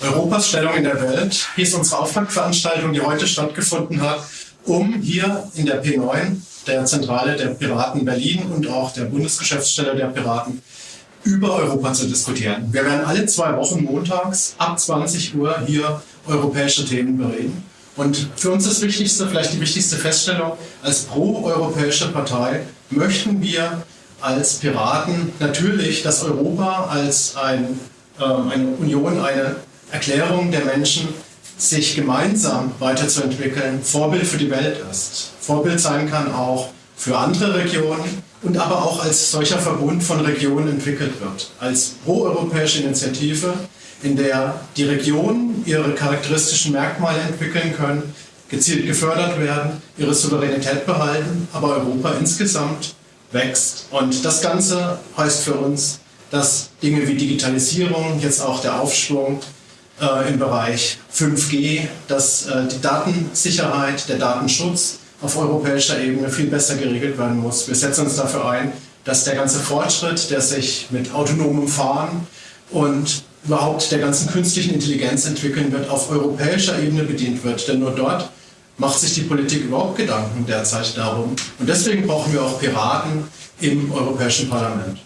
Europas Stellung in der Welt hieß unsere Auftaktveranstaltung, die heute stattgefunden hat, um hier in der P9, der Zentrale der Piraten Berlin und auch der Bundesgeschäftsstelle der Piraten, über Europa zu diskutieren. Wir werden alle zwei Wochen montags ab 20 Uhr hier europäische Themen bereden. Und für uns das Wichtigste, vielleicht die wichtigste Feststellung, als pro-europäische Partei möchten wir als Piraten natürlich, dass Europa als ein, äh, eine Union, eine Erklärung der Menschen, sich gemeinsam weiterzuentwickeln, Vorbild für die Welt ist. Vorbild sein kann auch für andere Regionen und aber auch als solcher Verbund von Regionen entwickelt wird. Als proeuropäische Initiative, in der die Regionen ihre charakteristischen Merkmale entwickeln können, gezielt gefördert werden, ihre Souveränität behalten, aber Europa insgesamt wächst. Und das Ganze heißt für uns, dass Dinge wie Digitalisierung, jetzt auch der Aufschwung äh, im Bereich 5G, dass äh, die Datensicherheit, der Datenschutz auf europäischer Ebene viel besser geregelt werden muss. Wir setzen uns dafür ein, dass der ganze Fortschritt, der sich mit autonomem Fahren und überhaupt der ganzen künstlichen Intelligenz entwickeln wird, auf europäischer Ebene bedient wird. Denn nur dort macht sich die Politik überhaupt Gedanken derzeit darum. Und deswegen brauchen wir auch Piraten im Europäischen Parlament.